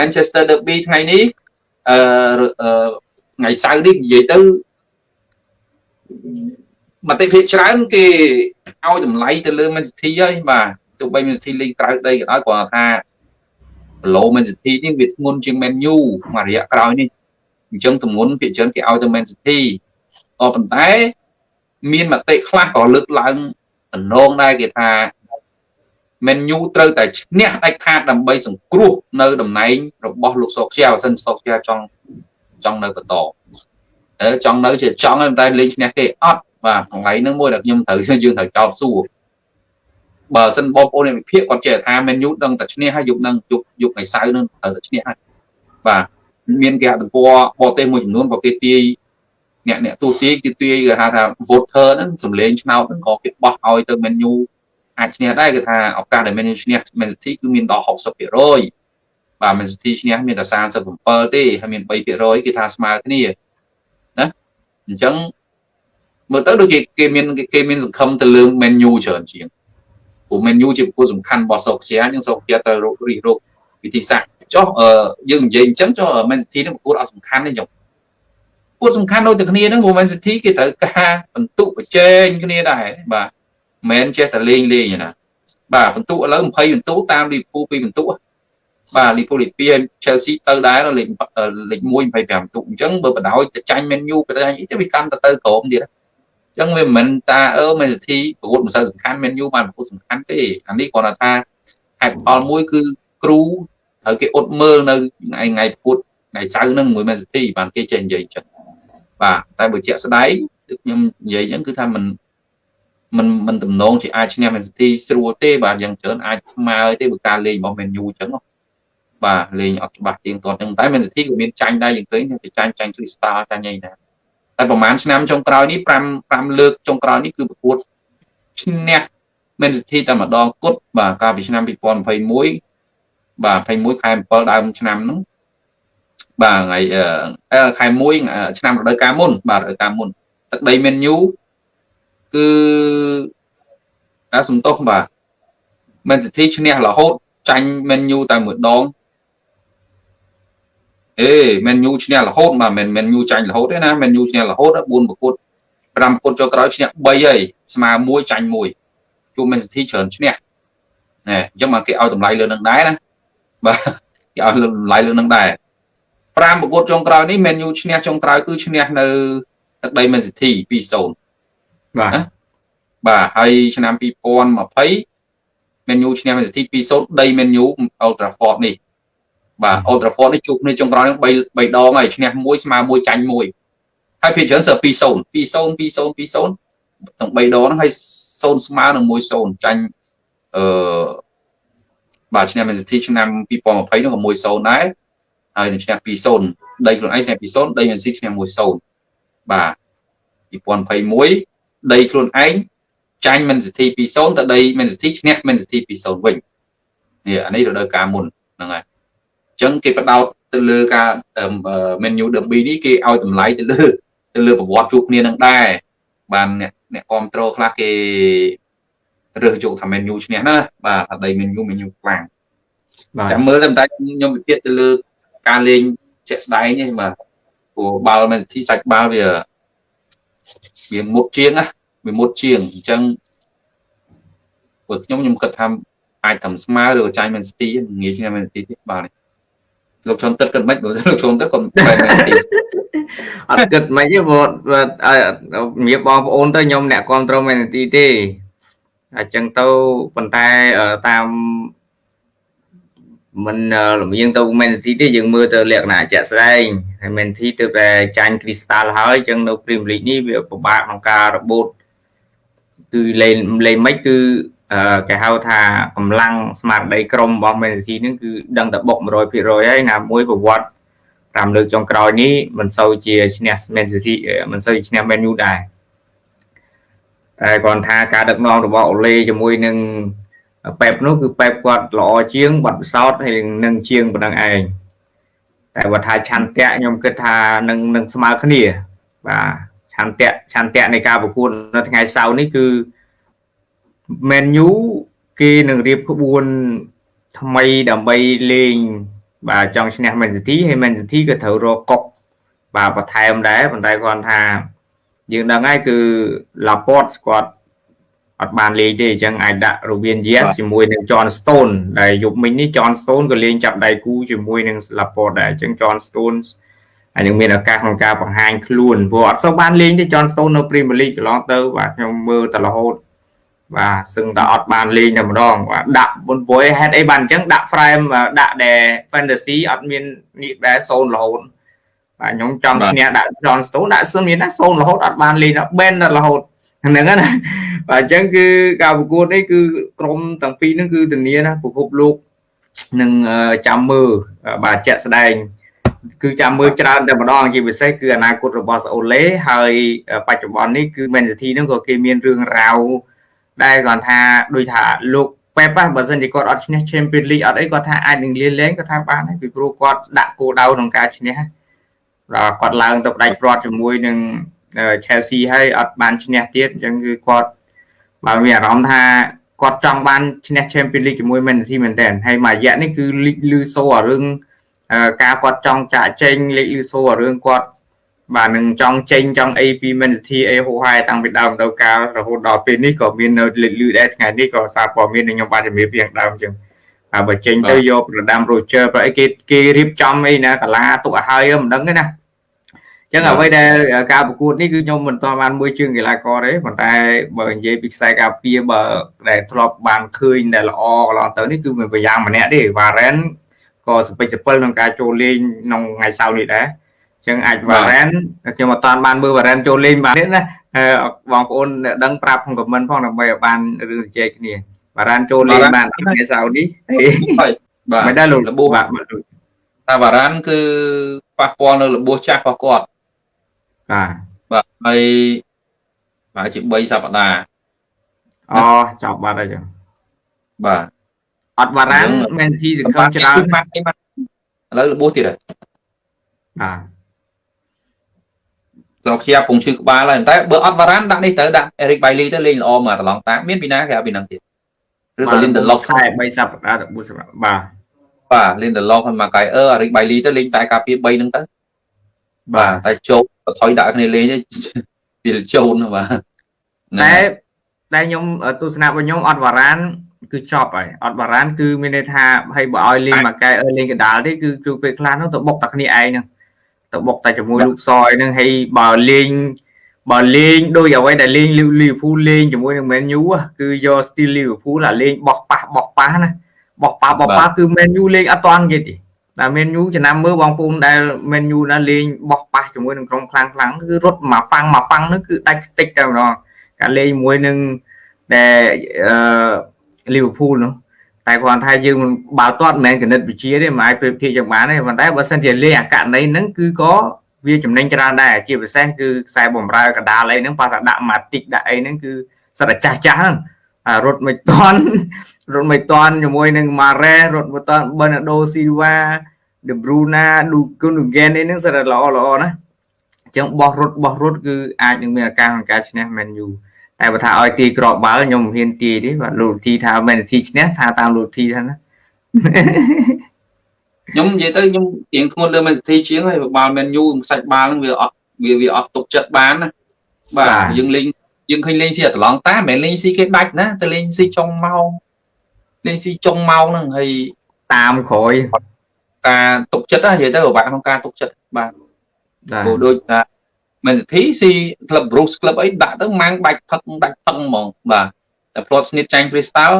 Manchester Derby ថ្ងៃនេះអឺថ្ងៃសៅរ៍នេះនិយាយទៅមតិភាគច្រើនគេឲ្យតម្លៃទៅលើ Man City ហើយបាទទោះបី Man City លេងក្រៅដីក៏ដោយគាត់ថាឡូ Man City នេះវាធ្ងន់ជាង Man U មួយរយៈក្រោយនេះអញ្ចឹងទម្ងន់ភាគច្រើនគេឲ្យទៅ Man City ក៏ប៉ុន្តែមានមតិខ្លះក៏លើកឡើងតំណងដែរគេថា Man U ត្រូវតែឈ្នះដាច់ខាតដើម្បីសង្គ្រោះនៅតំណែងរបស់លោកសុកជាបើសិនសុកជាចង់ចង់នៅបន្តអឺចង់នៅជាចង់តែលេងឈ្នះគេអត់បាទកន្លែងហ្នឹងមួយដែលខ្ញុំត្រូវយើងត្រូវចោទសួរបើសិនបងប្អូននៃវិភាគគាត់ចេះថា Man U ដឹងតែឈ្នះហើយយប់នឹងយប់យប់ថ្ងៃសៅរ៍នឹងត្រូវតែឈ្នះហើយបាទមានគេហទំព័របរទេសមួយចំនួនក៏គេទាយអ្នកអ្នកទូទាយគេទាយគេហៅថា voter ហ្នឹងសម្លេងឆ្នោតហ្នឹងក៏គេបោះឲ្យទៅ Man U អាចឈ្នះដែរគឺថាឱកាសដែល Man U ឈ្នះ Man City គឺមានដល់60%បាទ Man City ឈ្នះមានតែ37ទេហើយមាន3%គេថាស្មើគ្នាណាអញ្ចឹងមើលទៅដូចគេគេមានគេមានសង្ឃឹមទៅលើ Man U ច្រើនជាងព្រោះ Man U ជាប្រកួតសំខាន់របស់សូកជាយើងសូកជាទៅរករិះរកវិធីសាស្ត្រចុះយើងនិយាយអញ្ចឹងចុះ Man City នឹងប្រកួតអត់សំខាន់ទេចុះប្រកួតសំខាន់ដូចតែគ្នាហ្នឹងព្រោះ Man City គេត្រូវការបន្ទុកប្រជែងគ្នាដែរបាទ មិនចេះតែលេងលេងណា បាទបន្ទុកឥឡូវ20បន្ទុកតាមលីពូ2បន្ទុកបាទលីពូលី2 Chelsea ទៅដែរលេខលេខ1 25បន្ទុកអញ្ចឹងបើបដោយទៅចាញ់ Man U ទៅអីទៅវាកាន់ទៅទៅក្រោមទៀតចឹងវាមិនមែនតាអឺមេសិទ្ធិប្រកួតមិនសូវសំខាន់មានយូបានប្រកួតសំខាន់ទេអានេះគាត់ថាហេតុផលមួយគឺគ្រូត្រូវគេអត់មើលនៅថ្ងៃថ្ងៃប្រកួតថ្ងៃសៅរ៍ហ្នឹងមួយមេសិទ្ធិបានគេចេះនិយាយចឹងបាទតែបើជាក់ស្ដែងខ្ញុំនិយាយចឹងគឺថាមិន មិនមិនតំណងជាអាចឈ្នះមេសិទ្ធិស្រួលទេបាទយ៉ាងច្រើនអាចស្មើទេបើការលេងរបស់ Man U ចឹងបាទលេងអត់ច្បាស់ទៀងទាត់ចឹងតែមេសិទ្ធិក៏មានចាញ់ដែរយើងឃើញតែចាញ់ចាញ់ Crystal ចាញ់អីណាតែប្រហែលឆ្នាំចុងក្រោយនេះ5 5លើកចុងក្រោយនេះគឺប្រកួតឈ្នះមានសិទ្ធិតែម្ដងគត់បាទកាលពីឆ្នាំ2021បាទ21ខែ7ដើមឆ្នាំហ្នឹងបាទថ្ងៃខែ1ឆ្នាំរដូវកាលមុនបាទរដូវកាលមុនទឹកដីមេនយូ គឺអាសំទោសបាទមែនសិទ្ធិឈ្នះរហូតចាញ់មេនយូតែមួយដងអេមែនយូឈ្នះរហូតបាទមិនមែនយូចាញ់រហូតទេណាមែនយូឈ្នះរហូត4ប្រកួត5ប្រកួតចុងក្រោយឈ្នះ3ហើយស្មើ1ចាញ់1ជួបមែនសិទ្ធិច្រើនឈ្នះណែអញ្ចឹងមកគេឲ្យតម្លៃលើនឹងដែរណាបាទគេឲ្យតម្លៃលើនឹងដែរ5ប្រកួតចុងក្រោយនេះមែនយូឈ្នះចុងក្រោយគឺឈ្នះនៅទឹកដីមែនសិទ្ធិ2-0 បាទបាទហើយឆ្នាំ2020មែនយូឈ្នះមែនសិទ្ធិ2-0ដីមែនយូអ៊ុលត្រាហ្វតនេះបាទ Old Trafford នេះជួបគ្នាចុងក្រោយ3 3ដងហើយឈ្នះ1ស្មើ1ចាញ់1ហើយភាគច្រើនសើ2-0 2-0 2-0 2-0ទាំង3ដងហ្នឹងហើយ0ស្មើនឹង1-0ចាញ់អឺបាទឈ្នះ Man City ឆ្នាំ2020នោះក៏1-0ដែរហើយនឹងឈ្នះ2-0ដីខ្លួនឯងឈ្នះ2-0ដី Man City ឈ្នះ1-0បាទ2021 ដីខ្លួនឯងចាញ់ Man City 2-0ទៅដី Man City ឈ្នះ Man City 2-0វិញនេះអានេះរដូវកាលមុនហ្នឹងហើយចឹងគេបដោតទៅលើការ menu derby នេះគេឲ្យតម្លៃទៅលើទៅលើប្រវត្តិជួបគ្នានឹងដែរបានអ្នកអ្នកគ្រប់គ្រងខ្លះគេរើសយកថា menu ឈ្នះណាបាទថាដី menu menu ខ្លាំងបាទតែមើលតែខ្ញុំវិភាគទៅលើការលេងជាក់ស្ដែងទេបាទព្រោះបាល់មែនទីសាច់បាល់វា វាមុតជាងណាវាមុតជាងអញ្ចឹងព្រោះខ្ញុំខ្ញុំគិតថាអាចធ្វើស្មើឬចាញ់មែនស៊ីទីងាយឈ្នះមែនស៊ីទីបាទលោកឈុនទឹកគិតមិនបើលោកឈុនទឹកគាត់បែរមែនទីអត់គិតមិនទេព្រោះជំរាបបងប្អូនទៅខ្ញុំអ្នកគ្រប់គ្រងមែនទីទេអញ្ចឹងទៅប៉ុន្តែតាម មិនលំអៀងទៅមែនទីទេយើងមើលទៅលក្ខណៈជាក់ស្ដែងហើយមែនទីទៅតែចាញ់គ្រីស្តាល់ហើយអញ្ចឹងនៅ Premier League នេះវាពិបាកក្នុងការរបូតគឺលេងលេងមិនគឺគេហៅថាកម្លាំងស្មារតីក្រុមរបស់ Man City ហ្នឹងគឺដឹងតែបុក100%ហើយណាមួយប្រវត្តិ5លើកចុងក្រោយនេះមិនសូវជាឈ្នះ Man City មិនសូវឈ្នះ Man U ដែរតែគាត់ថាការដឹកនាំរបស់អូឡេជាមួយនឹង ប៉េបនោះគឺប៉េបគាត់ល្អជាងបាត់ពិសោធន៍ហើយនឹងជាងប៉ុណ្ណឹងឯងតែបើថាឆន្ទៈខ្ញុំគិតថានឹងនឹងស្មើគ្នា បាទឆន្ទៈឆន្ទៈនៃការប្រកួតនៅថ្ងៃសៅរ៍នេះគឺ Man U គេនឹងរៀបក្បួនថ្មីដើម្បីលេង បាទចង់ឈ្នះ Man City ហើយ Man City ក៏ត្រូវរកកុកបាទបន្ថែមដែរប៉ុន្តែគាត់ថាយើងដឹងហើយគឺ Laporte គាត់ អត់បានលេងទេអញ្ចឹងអាចដាក់ Ruben Dias ជាមួយនឹង John Stone ដែលយប់មិញនេះ John Stone ក៏លេងចាប់ដៃគូជាមួយនឹង Laporte ដែរអញ្ចឹង John Stone ហើយនឹងមានឱកាសក្នុងការបង្ហាញខ្លួនព្រោះអត់សូវបានលេងទេ John Stone នៅ Premier League កន្លងទៅបាទខ្ញុំមើលតែរហូតបាទសឹងតែអត់បានលេងតែម្ដងបាទដាក់បុនបុយហេតុអីបានអញ្ចឹងដាក់ frame ដាក់ដែល fantasy អត់មាននេះដែរ0រហូតបាទខ្ញុំចង់ឈ្នះដាក់ John Stone ដាក់សឹងមានណា0រហូតអត់បានលេងដល់ Ben រហូត ហ្នឹងណាបាទអញ្ចឹងគឺការប្រកួតនេះគឺក្រុមទាំងពីរហ្នឹងគឺធានាណាពិភពលោកនឹងចាំមើលបាទជាក់ស្ដែងគឺចាំមើលច្រើនតែម្ដងជាពិសេសគឺអនាគតរបស់អូឡេហើយបច្ចុប្បន្ននេះគឺ Man City ហ្នឹងក៏គេមានរឿងរ៉ាវដែលគាត់ថាដូចថាលោកប៉េប៉ះបើសិនជាគាត់អត់ឈ្នះ Champions League អត់អីគាត់ថាអាចនឹងលាលែងគាត់ថាបានហើយពីព្រោះគាត់ដាក់គោលដៅក្នុងការឈ្នះដល់គាត់ឡើងទៅផ្ដាច់ព្រាត់ជាមួយនឹង Chelsea ហើយអត់បានឈ្នះទៀតអញ្ចឹងគឺគាត់បើមានអារម្មណ៍ថាគាត់ចង់បានឈ្នះ Champions League ជាមួយ Man City មែនតើហើយមួយរយៈនេះគឺលីកលឺសូអារឿងការគាត់ចង់ចាក់ចេញលេខលឺសូអារឿងគាត់បាទនឹងចង់ចេញចង់អីពី Man City អីហូហែតាំងពីដើមទៅកាលរហូតដល់ពេលនេះក៏មាននៅលេខលឺដែរថ្ងៃនេះក៏សារព័ត៌មានខ្ញុំបានជំរាបពីខាងដើមអញ្ចឹងហើយបើចេញទៅយកប្រដាំ Roger ប្រអីគេគេរៀបចំអីណាកាឡាទុកឲ្យហើយមិនដឹងទេណា ចឹងអ្វីដែលការប្រកួតនេះគឺខ្ញុំមិនទាន់បានមួយជើងកីឡាករទេប៉ុន្តែបើនិយាយពីខ្សែការពារបើដែលធ្លាប់បានឃើញដែលល្អកន្លងទៅនេះគឺមានប្រយ៉ាងម្នាក់ទេវ៉ារ៉ែនក៏សពេចសពិលក្នុងការចូលលេងក្នុងថ្ងៃសៅរ៍នេះដែរចឹងអាចវ៉ារ៉ែនខ្ញុំអត់តាន់បានមើលវ៉ារ៉ែនចូលលេងបានទេណាបងប្អូនដឹងប្រាប់ក្នុងខមមិនផងដើម្បីឲ្យបានរឿងជជែកគ្នាវ៉ារ៉ែនចូលលេងបានថ្ងៃសៅរ៍នេះបាទមិនដែរលោករបួសបាទថាវ៉ារ៉ានគឺប៉ះពាល់នៅរបួសចាស់របស់គាត់ បាទបាទហើយប្រហែលជា3សប្តាហ៍អូចប់បាត់ហើយចឹងបាទអត់បារាំងមែនជីសង្ឃឹមច្រើនឥឡូវរបួសទៀតហើយបាទត្រង់ខ្យាពងឈឺក្បាលហើយតែបើអត់បារាំងដាក់នេះទៅដាក់អេរិកបៃលីទៅលេងល្អមកត្រឡងតាមានពីណាគេឲ្យពីហ្នឹងទៀតឬក៏លេងដឡុកខែ3សប្តាហ៍ទៅ4សប្តាហ៍បាទបាទលេងដឡុកហើយមកកៃអឺអេរិកបៃលីទៅលេងតែការពារ3ហ្នឹងទៅ បាទតែចូលថយដាក់គ្នាលេងវាជូនបាទតែតែខ្ញុំទស្សនៈរបស់ខ្ញុំអត់វ៉ារ៉ានគឺចប់ហើយអត់បារានគឺមានន័យថាហើយបើឲ្យលេងមួយកែអឺលេងកដាលទេគឺគឺពេលខ្លះនោះទៅបុកតែគ្នាឯងហ្នឹងទៅបុកតែជាមួយលោកសយហ្នឹងហើយបើលេងបើលេងដូចអ្វីដែលលេងលីវភូលេងជាមួយនឹង Man U គឺយក style លីវភូអាលេងបោះប៉ះបោះប៉ះណាបោះប៉ះបោះប៉ះគឺ Man U លេងអត់តាន់គេទេ តែ Man U ចំណាំមើលបងប្អូនដែល Man U ណាលេងបោះប៉ះជាមួយនឹងក្រុមខ្លាំងខ្លាំងគឺរត់មកហ្វាំងមកហ្វាំងនោះគឺដាច់តិចតែម្ដងការលេងជាមួយនឹងដែលអឺលីវើពូលនោះតែគាត់ថាយើងបើទាត់មិនមែនកណិតវិជាទេមិនអាចប្រៀបធៀបយ៉ាងបានទេប៉ុន្តែបើសិនជាលេងអាករណីហ្នឹងគឺក៏វាចំណេញច្រើនដែរជាពិសេសគឺខ្សែបំរើកដាលអីហ្នឹងប៉ះថាដាក់ម៉ាទិកដាក់អីហ្នឹងគឺសិតតែចាស់ចាស់ហ្នឹងរត់មិនតាន់រត់មិនតាន់ជាមួយនឹងម៉ារ៉េរត់មិនតាន់បឺណាដូស៊ីវ៉ា ដេប្រូណាឌូគុនហ្គេននេះហ្នឹងសិតតែល្អល្អណាអញ្ចឹងបោះរត់បោះរត់គឺអាចនឹងមានឱកាសក្នុងការឈ្នះមែនយូតែបើថាឲ្យទីក្របបាល់ខ្ញុំមិនហ៊ានទាយទេបាទលោកធីថាមែនធីឈ្នះថាតាមលោកធីថាណាខ្ញុំនិយាយទៅខ្ញុំទៀងធ្ងន់លើមែនធីជាងហើយបាល់មែនយូខ្សាច់បាល់ហ្នឹងវាអត់វាវាអត់ទុកចិត្តបានណាបាទយើងលេងយើងឃើញលេងស៊ីអាត្រឡងតាមិនមែនលេងស៊ីគេដាច់ណាទៅលេងស៊ីចុងម៉ោងលេងស៊ីចុងម៉ោងហ្នឹងហើយតាមក្រោយ ការទុកចិត្តណានិយាយទៅពិបាកក្នុងការទុកចិត្តបាទព្រោះដូចថាមែនសិទ្ធិស៊ីក្លឹប Bruce ក្លឹបអីដាក់ទៅម៉ាំងដាច់ផឹកដាច់ផឹកហ្មងបាទតែផ្លាត់ស្នៀតចាញ់ Crystal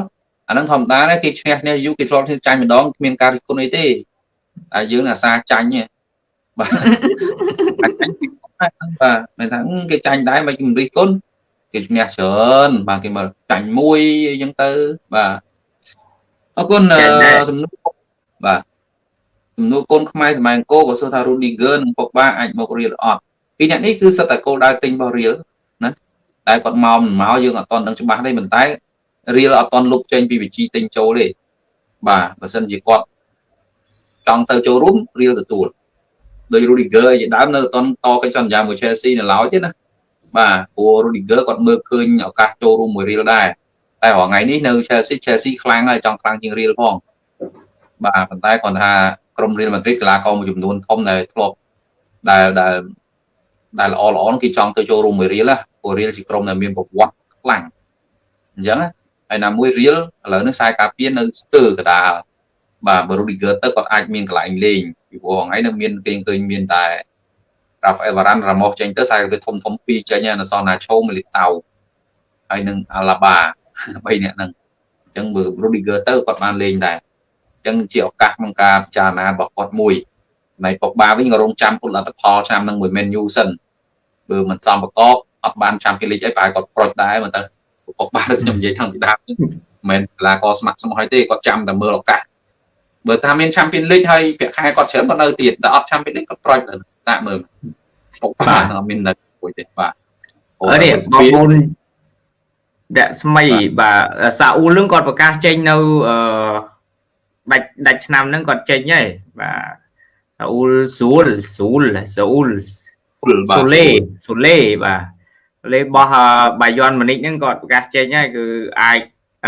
អាហ្នឹងធម្មតាគេឈ្នះគ្នាយូរគេធ្លាប់ឈ្នះចាញ់ម្ដងគ្មានការរិះគន់អីទេតែយើងអាសាចាញ់ទេបាទចាញ់ពីបាទមិនថាគេចាញ់ដែរមិនគេរិះគន់គេឈ្នះច្រើនបាទគេមកចាញ់មួយអីចឹងទៅបាទអរគុណសំណួរបាទ សំណួរកូនខ្មែរសម័យអង្គរក៏សួរថា Rudiger និង Pogba អាចមករៀលអត់ពីអ្នកនេះគឺសិតតែគោលដៅទិញរបស់រៀលណាតែគាត់មកមិនមកយើងអត់តន់ដឹងច្បាស់ទេប៉ុន្តែរៀលអត់តន់លុបចេញពីវិជីទិញចូលទេបាទបើសិនជាគាត់ចង់ទៅចូលរួមរៀលទទួលដោយ Rudiger ជាដើមនៅតន់តកិច្ចសន្យាមួយ Chelsea នៅឡើយទេណាបាទព្រោះ Rudiger គាត់មើលឃើញឱកាសចូលរួមមួយរៀលដែរតែរាល់ថ្ងៃនេះនៅ Chelsea Chelsea ខ្លាំងហើយចង់ខ្លាំងជាងរៀលផងបាទប៉ុន្តែគាត់ថា ក្រុមរៀលម៉ាឌ្រីតកីឡាករមួយចំនួនធំដែលធ្លាប់ដែលដែលដែលល្អល្អគេចង់ទៅចូលរួមមួយរៀលព្រោះរៀលជាក្រុមដែលមានប្រវត្តិខ្លាំងអញ្ចឹងហើយណាមួយរៀលឥឡូវនេះខ្សែការពារនៅស្ទើរកដាលបាទបើ Rudiger ទៅគាត់អាចមានកន្លែងលេងពីព្រោះថ្ងៃនេះមានគេឃើញមានតែ Rafael Varane Ramos ចេញទៅខ្សែការពារធំធំពីរចេញនៅសនណាឆូមីលីតៅហើយនឹង Alaba 3នាក់ហ្នឹងអញ្ចឹងបើ Rudiger ទៅគាត់បានលេងដែរអញ្ចឹងជាឱកាសក្នុងការពិចារណារបស់គាត់មួយនៃប៉ុកបាវិញក៏រងចាំពុតលទ្ធផលឆ្នាំនឹងមួយ Man U សិនបើមិនសំប្រកបអត់បាន Champions League អីប្រហែលគាត់ប្រូចដែរមើលទៅប៉ុកបាខ្ញុំនិយាយថងពីដើមមិនមែនកីឡាករស្ម័គ្រស្មោះទេគាត់ចាំតែមើលឱកាសបើថាមាន Champions League ហើយប្រាក់ខែគាត់ច្រើនគាត់នៅទៀតតែអត់ Champions League គាត់ប្រូចតាមើលប៉ុកបាអត់មាននៅពួយទេបាទអរនេះបងប្អូនដាក់ស្មីបាទសាអ៊ូលនឹងគាត់ប្រកាសចេញនៅអឺ ដាច់ដាច់ឆ្នាំហ្នឹងគាត់ចេញហើយបាទសាអ៊ូលស៊ូលស៊ូលស៊ូលសូលេសូលេបាទលេបោះបាយ័នមនិចហ្នឹងគាត់ប្រកាសចេញហើយគឺអាច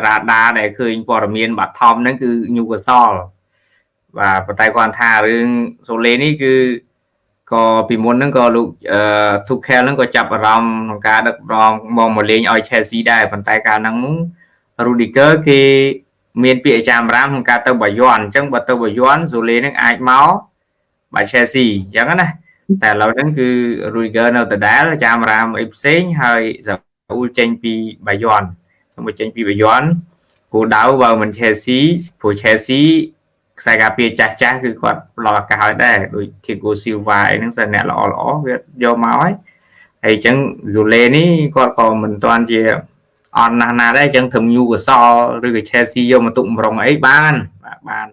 រ៉ាដាដែលឃើញព័ត៌មានបាត់ថំហ្នឹងគឺញូកាសលបាទប៉ុន្តែគាត់ថារឿងសូលេនេះគឺក៏ពីមុនហ្នឹងក៏លោកអឺ Tuchel ហ្នឹងក៏ចាប់អារម្មណ៍ក្នុងការដឹកនាំមកមកលេងឲ្យ Chelsea ដែរប៉ុន្តែកាលហ្នឹង Rudiger គេ មានពាក្យអាចារ្យរាមក្នុងការទៅបាយ័នអញ្ចឹងបើទៅបាយ័នសូលេនឹងអាចមកបាទ Chelsea អញ្ចឹងណាតែឥឡូវហ្នឹងគឺ Rudiger នៅដដែលអាចារ្យរាមអីផ្សេងហើយសាអ៊ូលចេញពីបាយ័នខ្ញុំចេញពីបាយ័នគោលដៅបើមិន Chelsea ព្រោះ Chelsea ខ្សែការពារចាស់ចាស់គឺគាត់ផ្ដល់ឱកាសឲ្យដែរដូច Thiago Silva អីហ្នឹងសិនអ្នកល្អល្អវាយកមកហើយហើយអញ្ចឹង Zule នេះគាត់ក៏មិនទាន់ជា អត់ណាស់ណាដែរអញ្ចឹងធ្វើញូកសលឬក៏ Chelsea យកមកទុកម្រងអីបានបាទបាន